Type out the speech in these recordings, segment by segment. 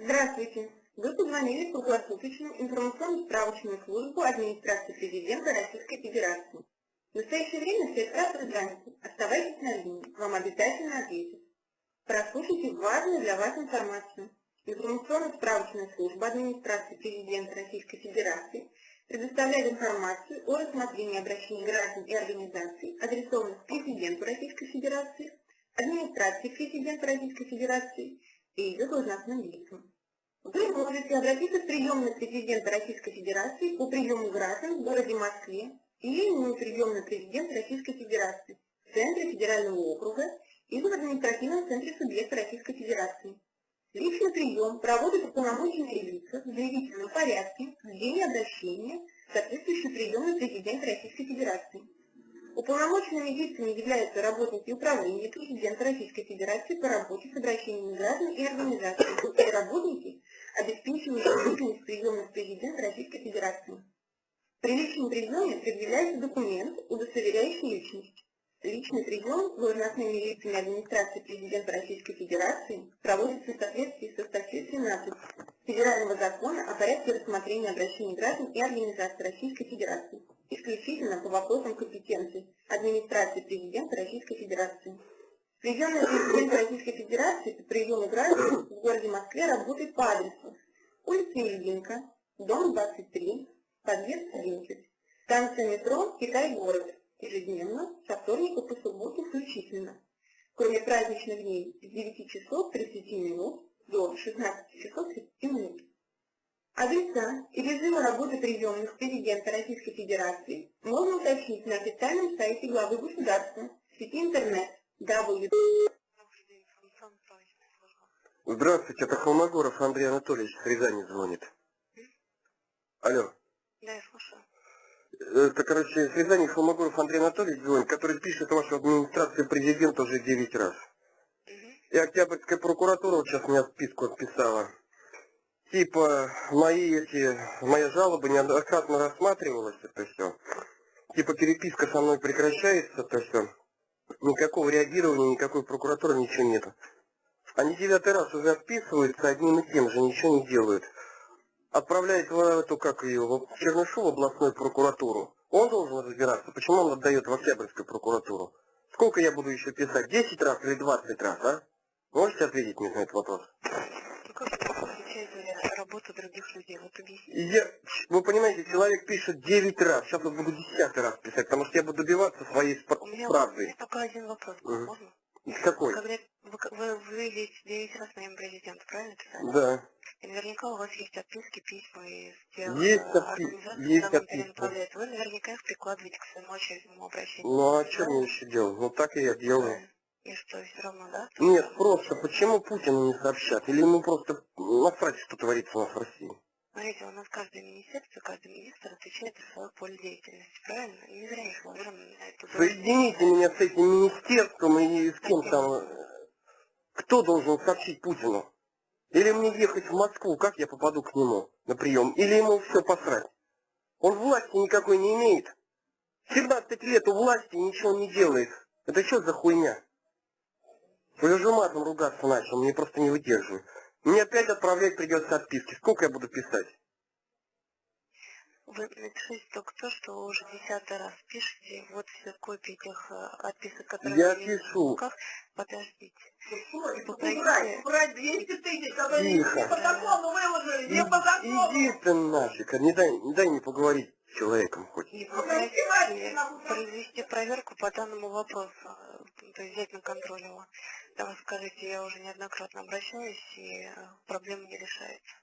Здравствуйте. Вы позвонили в круглосуточную информационно-справочную службу администрации президента Российской Федерации. В настоящее время все операторы заняты. Оставайтесь на линии. Вам обязательно ответят. Прослушайте важную для вас информацию. Информационно-справочная служба администрации президента Российской Федерации предоставляет информацию о рассмотрении обращений граждан и организаций, адресованных президенту Российской Федерации, администрации президента Российской Федерации и ее должностным лицам. Вы можете обратиться в приемную президента Российской Федерации по приему граждан в городе Москве или на приемную президента Российской Федерации в центре федерального округа или в административном центре субъекта Российской Федерации. Личный прием проводят уполномоченные лица в заявительном порядке в день обращения соответствующий приемный президента Российской Федерации. Уполномоченными лицами являются работники управления президента Российской Федерации по работе с обращениями граждан и организаций, и работники, обеспечивающие деятельность приемных президента Российской Федерации. При личном приеме предъявляется документ, удостоверяющий личность. Личный прием должностными лицами администрации президента Российской Федерации проводится в соответствии со статьей 13 Федерального закона о порядке рассмотрения обращений граждан и организаций Российской Федерации, исключительно по вопросам компетенции администрации президента Российской Федерации. Приемная президента Российской Федерации по приему граждан в городе Москве работает по адресу. Улица Ильинка, дом 23, подъезд 11, станция метро Китай-город, ежедневно, со вторника по субботу включительно, кроме праздничных дней с 9 часов 30 минут до 16 часов 30 минут. Адреса и режимы работы приемных президента Российской Федерации можно уточнить на официальном сайте главы государства в сети интернет www. Здравствуйте, это Холмогоров Андрей Анатольевич Рязани звонит. Алло. Да, я слушаю. Это, короче, с Рязани Холмогоров Андрей Анатольевич звонит, который пишет вашу администрацию президента уже 9 раз. Угу. И Октябрьская прокуратура вот сейчас меня списку отписала. Типа, мои эти, моя жалоба неоднократно рассматривалась, это все. Типа, переписка со мной прекращается, это все. Никакого реагирования, никакой прокуратуры, ничего нету. Они девятый раз уже отписываются одним и тем же, ничего не делают отправляет в эту, как ее, в Чернышеву областную прокуратуру. Он должен разбираться, почему он отдает в Октябрьскую прокуратуру. Сколько я буду еще писать? 10 раз или 20 раз, а? Можете ответить мне на этот вопрос? Ну как вы работу других людей? Вот. Я, вы понимаете, человек пишет 9 раз, сейчас я буду 10 раз писать, потому что я буду добиваться своей спра- У меня, правды. У меня только один вопрос, угу. можно? Какой? Когда вы, вы, вы 9 раз моим президенту, правильно писали? Да. И наверняка у вас есть отписки, письма из тех есть организаций, есть отписки. Вы наверняка их прикладываете к своему очередному обращению. Ну а что мне еще делать? Ну так и я делаю. И что, все равно, да? Нет, просто почему Путину не сообщат? Или ему просто насрать, что творится у нас в России? Смотрите, у нас каждое министерство, каждый министр отвечает за свое поле деятельности, правильно? Не зря их вложено на эту Соедините меня с этим министерством и с кем там. Кто должен сообщить Путину? Или мне ехать в Москву, как я попаду к нему на прием? Или ему все посрать? Он власти никакой не имеет. 17 лет у власти ничего не делает. Это что за хуйня? Я уже матом ругаться начал, мне просто не выдерживаю. Мне опять отправлять придется отписки. Сколько я буду писать? Вы напишите только то, что вы уже десятый раз пишете. Вот все копии этих э, отписок, которые я пишу. в руках. Подождите. Попросите... Убрать 200 тысяч, которые не по закону выложили, не по закону. Иди ты нафиг, не дай, не дай мне поговорить с человеком хоть. И попросите произвести проверку по данному вопросу, то есть взять на контроль его. Да вы скажите, я уже неоднократно обращаюсь, и э, проблема не решается.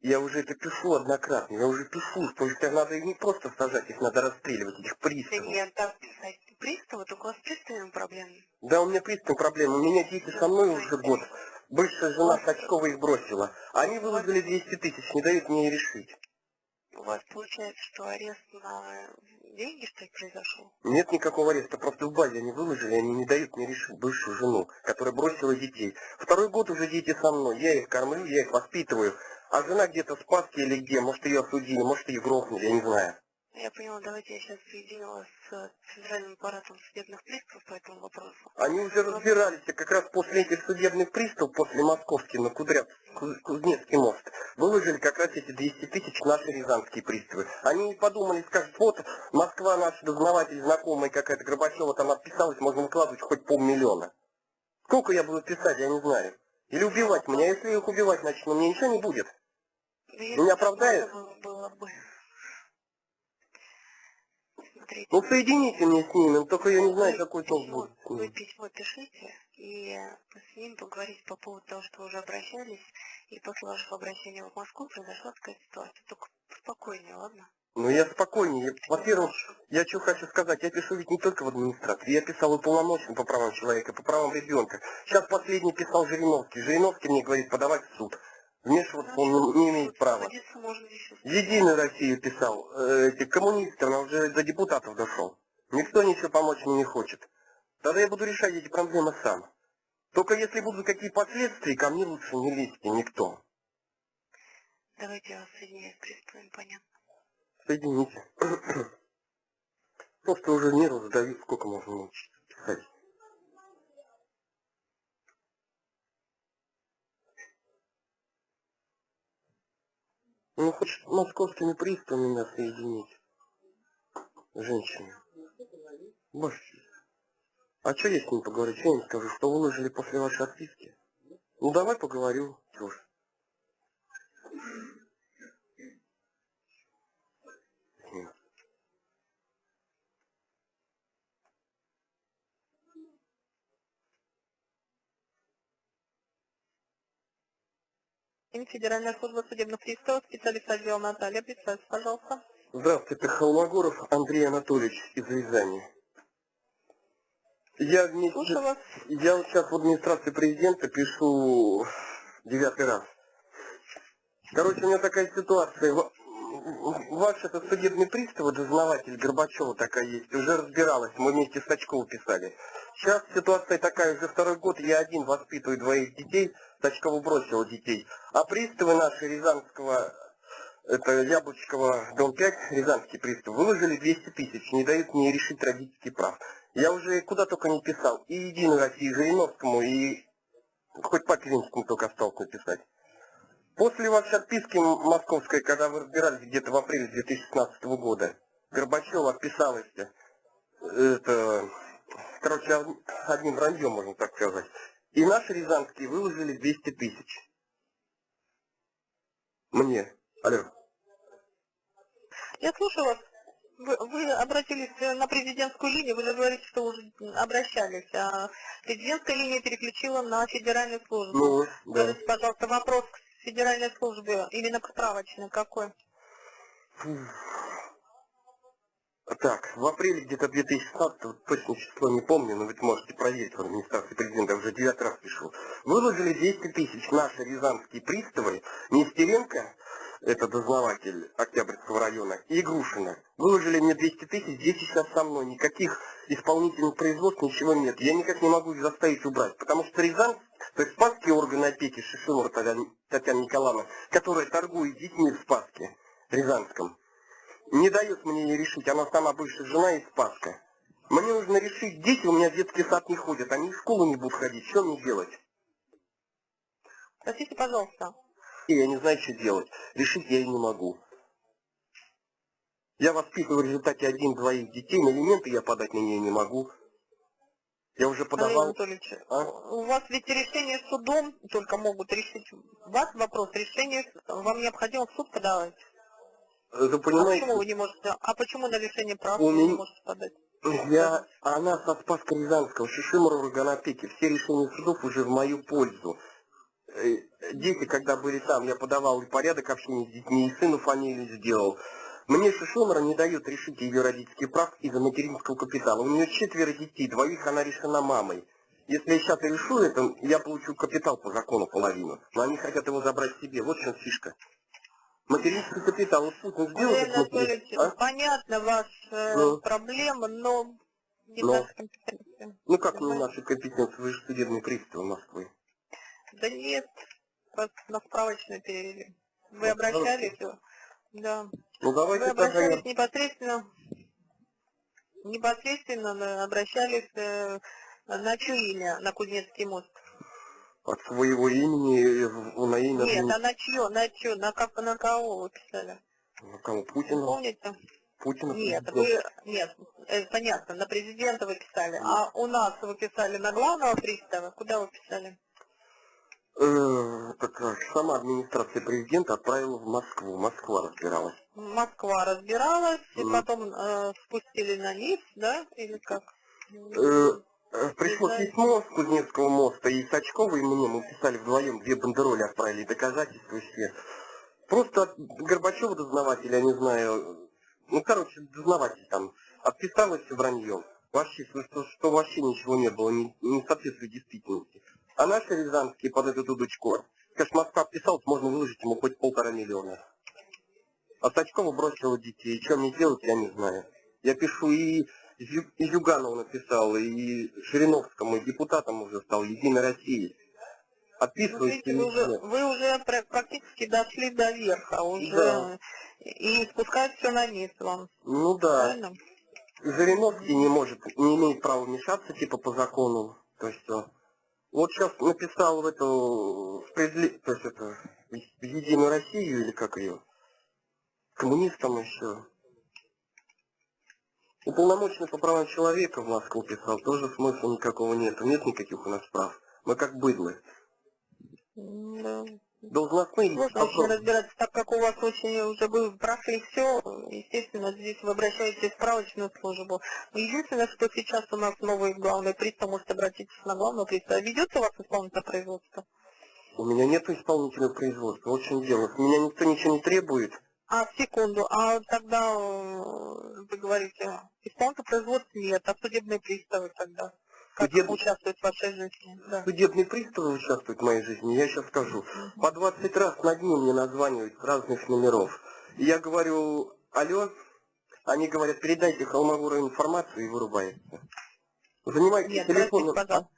Я уже это пишу однократно, я уже пишу, что их надо не просто сажать, их надо расстреливать, этих приставов. Да нет, так писать. Приставы, только у вас приставами проблемы. Да, у меня пристав проблемы, у меня дети со мной уже год. Бывшая жена Сачкова их бросила. Они выложили 200 тысяч, не дают мне решить. У вас получается, что арест на деньги, что ли, произошел? Нет никакого ареста, просто в базе они выложили, они не дают мне решить бывшую жену, которая бросила детей. Второй год уже дети со мной, я их кормлю, я их воспитываю. А жена где-то в Спаске или где, может ее осудили, может ее грохнули, я не знаю. Я поняла, давайте я сейчас соединю вас с Центральным аппаратом судебных приставов по этому вопросу. Они уже разбирались, и как раз после этих судебных приставов, после московских, на Кудряв, Куз- Кузнецкий мост, выложили как раз эти 200 тысяч наши рязанские приставы. Они не подумали, скажут, вот Москва, наш дознаватель, знакомый какая-то Горбачева там отписалась, можно выкладывать хоть полмиллиона. Сколько я буду писать, я не знаю. Или убивать меня, если их убивать начну, мне ничего не будет. Да Меня оправдают? Было бы. Смотрите. Ну соедините мне с ними, только я не знаю, Вы какой толк письмо- будет. с Вы письмо пишите, и с ним поговорить по поводу того, что вы уже обращались, и после вашего обращения в Москву произошла такая ситуация. Только спокойнее, ладно? Ну я спокойнее. Во-первых, я что хочу сказать, я пишу ведь не только в администрации, я писал и полномочен по правам человека, по правам ребенка. Сейчас последний писал Жириновский. Жириновский мне говорит подавать в суд. Вмешиваться он не, имеет права. Единую Россию писал, э, эти коммунисты, он уже до депутатов дошел. Никто ничего помочь мне не хочет. Тогда я буду решать эти проблемы сам. Только если будут какие последствия, ко мне лучше не лезьте никто. Давайте я вас соединяю с понятно. Соедините. Просто уже нервы задают, сколько можно писать. Ну, хоть с московскими приставами меня соединить. Женщины. Боже. А что я с ним поговорю? Что я им скажу? Что выложили после вашей отписки? Ну, давай поговорю. Чё Федеральная служба судебных приставов, специалист отдела Наталья, представьте, пожалуйста. Здравствуйте, Холмогоров Андрей Анатольевич из Рязани. Я вместе... Слушаю вас. Я вот сейчас в администрации президента пишу девятый раз. Короче, у меня такая ситуация. Ва- Ваш это судебный пристав, дознаватель Горбачева такая есть, уже разбиралась, мы вместе с Сачковым писали. Сейчас ситуация такая, уже второй год я один воспитываю двоих детей, Сачкову бросил детей. А приставы наши Рязанского, это Яблочкова, дом 5, Рязанский пристав, выложили 200 тысяч, не дают мне решить родительский прав. Я уже куда только не писал, и Единой России, и Жириновскому, и хоть по Клинскому только осталось написать. После вашей отписки московской, когда вы разбирались где-то в апреле 2016 года, Горбачева отписалась, это, короче, од- одним враньем, можно так сказать. И наши рязанские выложили 200 тысяч. Мне. Алло. Я слушаю вас. Вы, вы обратились э, на президентскую линию, вы же говорите, что уже обращались, а президентская линия переключила на федеральную службу. Ну, да. Скажите, пожалуйста, вопрос к федеральной службе, именно к справочной, какой? Так, в апреле где-то 2016, вот точно число не помню, но вы можете проверить в администрации президента, уже девятый раз пишу. Выложили 200 тысяч наши рязанские приставы, Нестеренко, это дознаватель Октябрьского района, и Игрушина. Выложили мне 200 тысяч, здесь сейчас со мной, никаких исполнительных производств, ничего нет. Я никак не могу их заставить убрать, потому что Рязань, то есть Спасские органы опеки, Татьяна Татьяна Николаевна, которая торгует детьми в Спаске, Рязанском, не дает мне не решить, она сама бывшая жена и Спаска. Мне нужно решить, дети у меня в детский сад не ходят, они в школу не будут ходить, что мне делать? Простите, пожалуйста. И я не знаю, что делать. Решить я и не могу. Я воспитываю в результате один-двоих детей, на элементы я подать на нее не могу. Я уже подавал. Анатольевич, А? у вас ведь решение судом только могут решить. Ваш вопрос, решение, вам необходимо в суд подавать. Вы А почему понимаете, вы не можете? А почему на лишение прав У вы не меня- можете подать? я, она со Спаска Рязанского, Шишимова органопеки, все решения судов уже в мою пользу. Э, Дети, когда были там, я подавал и порядок общения с детьми, и сыну фамилию сделал. Мне Шишимора не дает решить ее родительский прав из-за материнского капитала. У нее четверо детей, двоих она решена мамой. Если я сейчас решу это, я получу капитал по закону половину. Но они хотят его забрать себе. Вот в чем фишка. Материнский капитал. Вот Путин сделал Анатольевич, а? понятно ваша Ну. проблема, но не Но. наша компетенция. Ну как не наши компетенции, вы же судебный пристав Москвы. Да нет, вас на справочную перевели. Вы На обращались? Да. Ну Вы давайте тогда обращались я... непосредственно, непосредственно обращались э, на чье имя, на Кузнецкий мост? От своего имени э, на имя Нет, админи- а на чье, на чье, на, как, на кого вы писали? на кого? Путина? помните? Путина? Нет, вы, нет, э, понятно, на президента вы писали, а у нас вы писали на главного пристава, куда вы писали? Э, так как сама администрация президента отправила в Москву. Москва разбиралась. Москва разбиралась, и потом э, спустили на низ, да, или как? Э, пришло письмо с Кузнецкого моста, и Сачкова, мне, мы писали вдвоем, две бандероли отправили, доказательства все. Просто от Горбачева дознавателя, я не знаю, ну, короче, дознаватель там, отписалось враньем. Вообще, что, что, вообще ничего не было, не, не соответствует действительности. А наши рязанские под эту дудочку, конечно, Москва отписалась, можно выложить ему хоть полтора миллиона. А Сачкова бросила детей, что мне делать, я не знаю. Я пишу и и Зюганову написал, и Жириновскому, и депутатом уже стал, Единой России. Видите, или вы уже, вы уже пра- практически дошли до верха, уже Да. и спускать все на низ вам, Ну да. правильно? Жириновский не может, не имеет права вмешаться, типа, по закону. То есть, э, вот сейчас написал в эту, справедли- то есть это, в Единую Россию, или как ее, коммунистам еще. Уполномоченный по правам человека в Москву писал, тоже смысла никакого нет. Нет никаких у нас прав. Мы как быдлы. Да. Должностные очень просто- разбираться, так как у вас очень уже вы прошли все, естественно, здесь вы обращаетесь в справочную службу. Единственное, что сейчас у нас новый главный пристав, может обратиться на главного пристава. Ведется у вас исполнительное производство? У меня нет исполнителя производства. Чем дело. Меня никто ничего не требует. А, секунду, а тогда э, вы говорите, исполнительного производства нет, а судебные приставы тогда? Как Судеб- участвуют в вашей жизни? Да. Судебные приставы участвуют в моей жизни. Я сейчас скажу. По 20 раз на дню мне названивают с разных номеров. И я говорю, алло, они говорят, передайте Холмогору информацию и вырубается. Занимайтесь Нет, телефоном. простите, пожалуйста.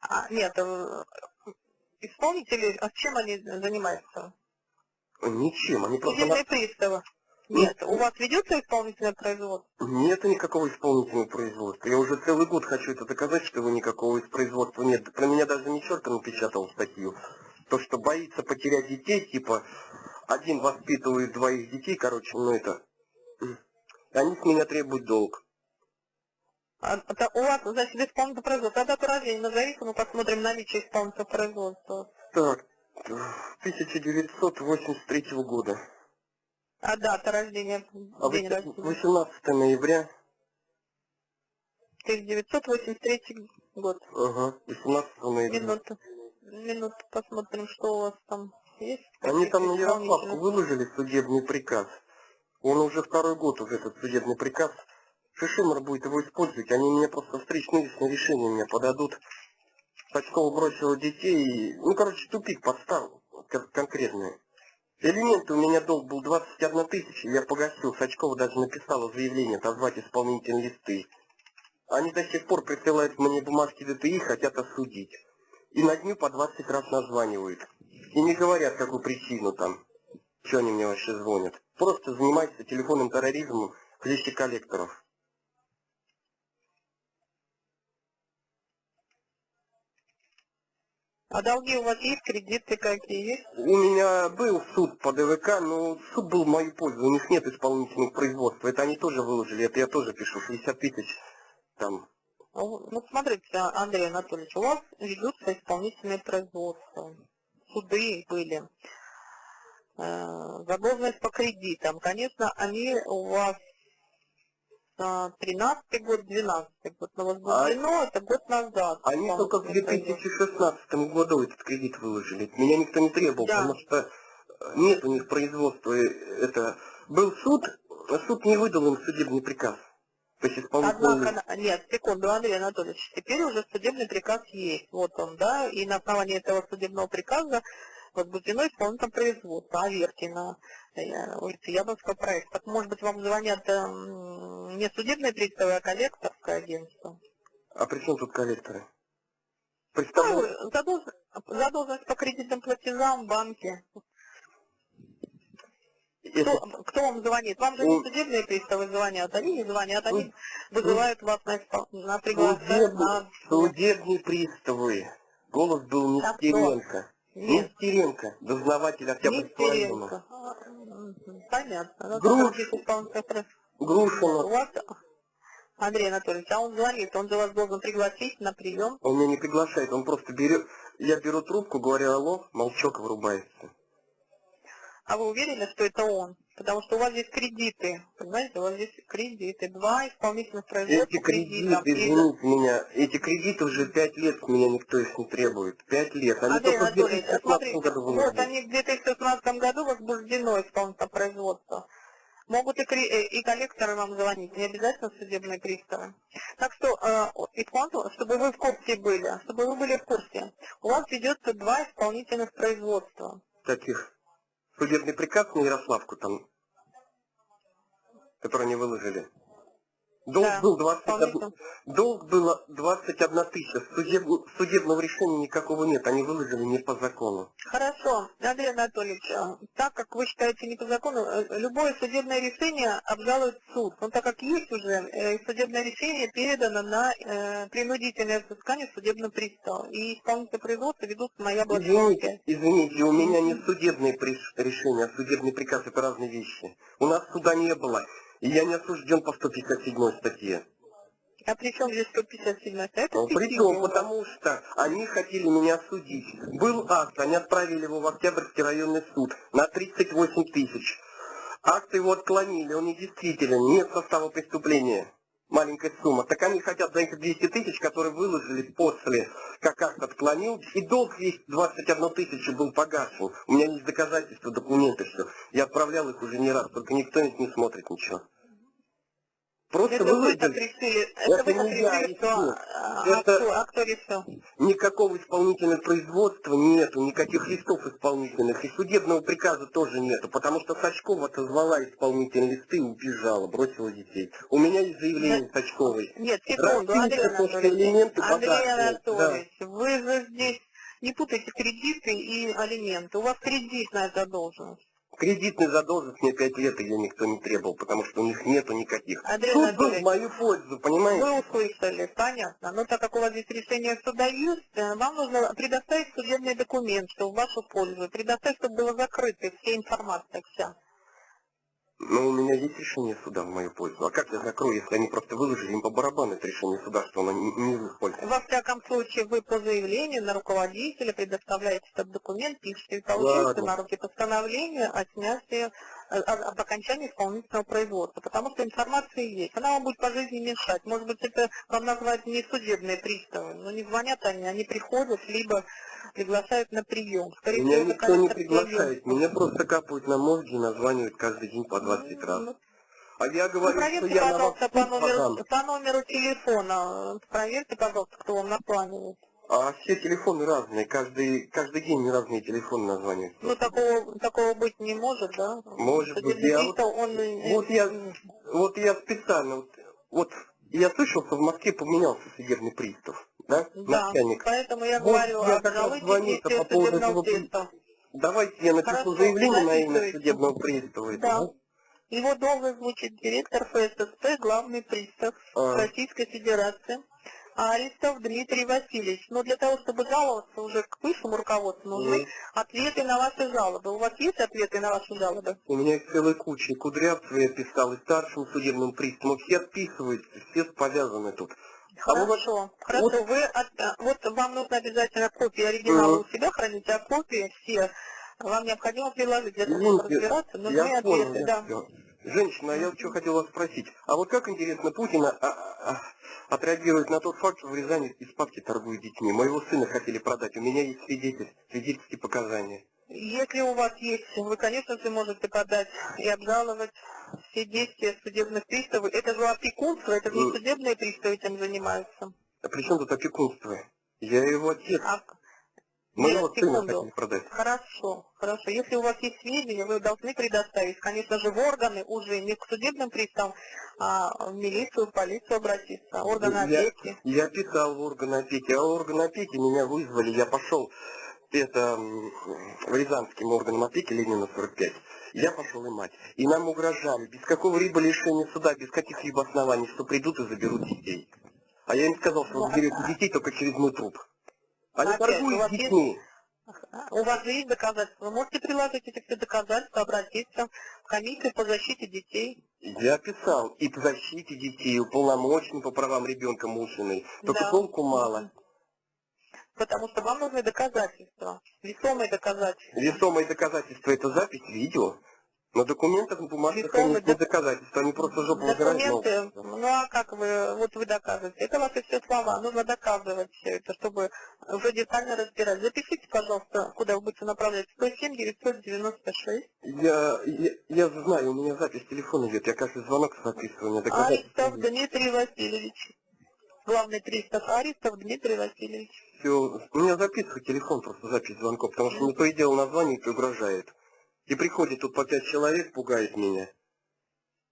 А, нет, э, исполнители, а чем они занимаются? Ничем, они просто... Судебные на- приставы. Нет, у вас ведется исполнительное производство? Нет никакого исполнительного производства. Я уже целый год хочу это доказать, что вы никакого из производства нет. Про меня даже Мичерка напечатал статью. То, что боится потерять детей, типа, один воспитывает двоих детей, короче, ну это... Они с меня требуют долг. А, это у вас, значит, исполнительное производство. А дату рождения назовите, мы посмотрим наличие исполнительного производства. Так, 1983 года. А дата рождения, А день вось- рождения? 18 ноября, 1983 год. ага, 18 ноября. Минуту. Минуту посмотрим, что у вас там есть. Они там на Ярославку выложили судебный приказ. Он уже второй год уже этот судебный приказ. Шишимар будет его использовать. Они мне просто встречные решения мне подадут. Сачкова бросила детей. Ну, короче, тупик подстал кон- конкретный. Элементы у меня долг был 21 тысяча, я погасил. Сачкова даже написала заявление отозвать исполнительные листы. Они до сих пор присылают мне бумажки ДТИ, хотят осудить. И на дню по 20 раз названивают. И не говорят, какую причину там. Что они мне вообще звонят? Просто занимаются телефонным терроризмом в лище коллекторов. А долги у вас есть, кредиты какие есть? У меня был суд по ДВК, но суд был в мою пользу. У них нет исполнительных производств. Это они тоже выложили, это я тоже пишу. 60 тысяч там. Ну, ну, смотрите, Андрей Анатольевич, у вас ведутся исполнительные производства. Суды были. Э, Задолженность по кредитам. Конечно, они у вас 13 год, 12 год. Но возбуждено это год назад. Они только в исполнительное производство. 2016 году этот кредит выложили. Меня никто не требовал, Да. потому что э, нет у них производства. Это был суд, а суд не выдал им судебный приказ. То есть исполнительный... Однако, на- нет, секунду, Андрей Анатольевич, теперь уже судебный приказ есть. Вот он, да, и на основании этого судебного приказа возбуждено исполнительное производство, Аверкина, э, улица Яблонского проекта. Так, может быть, вам звонят эм, не судебные приставы, а коллекторское агентство? А при чем тут коллекторы? Ну, Представляете? задолж- задолженность по кредитным платежам в банке. Кто, это кто вам звонит? Вам же не судебные приставы звонят, они не звонят, они вызывают вас на, на приглашение, судебные, на... судебные приставы. Голос был А кто? Нестеренко. Дознаватель Октябрьского района. Понятно. Ну, Груш. прав- У Грушина. вас, Андрей Анатольевич, а он звонит, он же вас должен пригласить на прием. Он меня не приглашает, он просто берет... Я беру трубку, говорю алло, молчок вырубается. А вы уверены, что это он? Потому что у вас здесь кредиты, понимаете, у вас здесь кредиты, два исполнительных производства Эти кредиты, И- извините меня, эти кредиты уже пять лет с меня никто их не требует. Пять лет. Они Андрей только в Анатольевич, 2016 смотрите, году вот выложили. они в 2016 году возбуждено исполнительное производство. Могут и, и коллекторы вам звонить, не обязательно судебные приставы. Так что, э, исполнитель, чтобы вы в курсе были, чтобы вы были в курсе, у вас ведется два исполнительных производства. Таких. Судебный приказ на Ярославку там, который они выложили. Долг Да, был 21, исполнитель. долг было 21 тысяча. Судеб- судебного решения никакого нет. Они выложили не по закону. Хорошо, Андрей Анатольевич, а, так как вы считаете не по закону, э, любое судебное решение обжалует суд. Но так как есть уже э, судебное решение передано на э, принудительное взыскание судебного пристава. И исполнительное производство ведут яблочном Извините, извините, у меня не судебное приш- решение, а судебный приказ это разные вещи. У нас суда не было. И я не осужден по 157 статье. А при чем здесь 157 Это Ну, Причем, потому что они хотели меня судить. Был акт, они отправили его в Октябрьский районный суд на 38 тысяч. Акт его отклонили, он недействителен, нет состава преступления. Маленькая сумма. Так они хотят за эти 200 тысяч, которые выложили после, как акт отклонил, и долг весь 21 тысячу был погашен. У меня есть доказательства, документы, все. Я отправлял их уже не раз, только никто не смотрит ничего. Просто Это вы так решили, это, Это вы так не я решили, что... решил. а, Это- а кто, а кто решил? Никакого исполнительного производства нету, никаких листов исполнительных, и судебного приказа тоже нету, потому что Сачкова отозвала исполнительные листы и убежала, бросила детей. У меня есть заявление Сачковой. Нет, секунду, Андрей Анатольевич. Андрей Анатольевич, вы же здесь не путайте кредиты и алименты. У вас кредитная задолженность. Кредитный задолженность мне 5 лет, ее никто не требовал, потому что у них нету никаких. Андрей Суд был в мою пользу, понимаете? вы услышали, понятно. Но так как у вас здесь решение суда есть, э, вам нужно предоставить судебный документ, что в вашу пользу. Предоставить, чтобы было закрыто, вся информация вся. Но у меня есть решение суда в мою пользу. А как я закрою, если они просто выложили им по барабану это решение суда, что оно не, не в их пользу? Во всяком случае, вы по заявлению на руководителя предоставляете этот документ, пишете и получаете Ладно. на руки постановление о снятии, об окончании исполнительного производства, потому что информация есть. Она вам будет по жизни мешать. Может быть, это вам назвать не судебные приставы, но не звонят они, они приходят, либо приглашают на прием. Скорее Меня всего, никто не приглашает, клиентов. меня просто капают на мозги и названивают каждый день по 20 раз. Ну, А я Ну, говорю, что проверьте, я на вас по номеру, по номеру телефона. Проверьте, пожалуйста, кто вам названивает. А все телефоны разные, каждый, каждый день разные телефоны названивают. Ну, такого, такого быть не может, да? Может быть, Судебный я пристав, он... Вот я, вот я специально, вот, вот я слышал, что в Москве поменялся судебный пристав, да, Да, начальник. поэтому я Вот говорю, я звонил-то действия по поводу этого при- пристава. Давайте я напишу Хорошо, заявление на имя судебного пристава. Да. этого. Его должен звучит директор ФССП, главный пристав А. Российской Федерации. Аристов Дмитрий Васильевич. Но для того, чтобы жаловаться уже к высшему руководству, нужны Мгм. ответы на ваши жалобы. У вас есть ответы на ваши жалобы? У меня их целая куча. И Кудрявцева я писал, и старшим судебным приставам. Все отписываются, все повязаны тут. А вы вот- Хорошо, хорошо. вот- Вы от- а, вот вам нужно обязательно копии оригинала Мгм. у себя хранить, а копии все вам необходимо приложить для того, чтобы разбираться. Нужны я понял, ответы, я да. всё. Женщина, а я вот что хотел вас спросить. А вот как, интересно, Путин а, а, а, отреагирует на тот факт, что в Рязани из папки торгуют детьми? Моего сына хотели продать, у меня есть свидетель, свидетельские показания. Если у вас есть, вы, конечно же, можете подать и обжаловать все действия судебных приставов. Это же опекунство, это же не Мгм. судебные приставы этим занимаются. А при чем тут опекунство? Я его отец. А, Нет, сына хотели продать. Хорошо, хорошо. Если у вас есть сведения, вы должны предоставить, конечно же, в органы уже не к судебным приставам, а в милицию, в полицию обратиться, органы Я- опеки. Я писал в органы опеки, а органы опеки меня вызвали, я пошел это в Рязанским органам опеки Ленина 45. Я пошел и мать. И нам угрожали, без какого-либо лишения суда, без каких-либо оснований, что придут и заберут детей. А я им сказал, что вы заберете детей только через мой труп. А я Опять, у торгую вас с есть- детьми. У вас есть доказательства. Вы можете приложить эти все доказательства, обратиться в комиссию по защите детей. Я писал и по защите детей, и уполномоченный по правам ребенка Мушиной. Только Да. толку мало. Потому что вам нужны доказательства, весомые доказательства. Весомые доказательства это запись видео. На документах, на бумажках, конечно, док- доказательства. Они просто жопу Документы, ну а как вы, вот вы доказываете? Это ваши все слова, нужно доказывать все это, чтобы уже детально разбирать. Запишите, пожалуйста, куда вы будете направлять. 107 996. Я, я, я знаю, у меня запись телефона идет. Я каждый звонок записываю. У меня доказательства Аристов Дмитрий Васильевич. Главный пристав Аристов Дмитрий Васильевич. Все, у меня записываю телефон, просто запись звонков, потому что мне то и дело названивает и угрожает. И приходит тут по пять человек, пугает меня.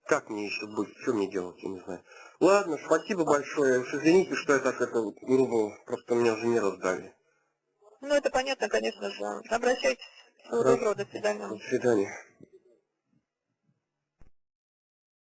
Как мне еще быть? Что мне делать, я не знаю. Ладно, спасибо большое. Уж извините, что я так это грубо, просто меня уже не раздали. Ну это понятно, конечно же. Обращайтесь. Всего доброго, до свидания. До свидания.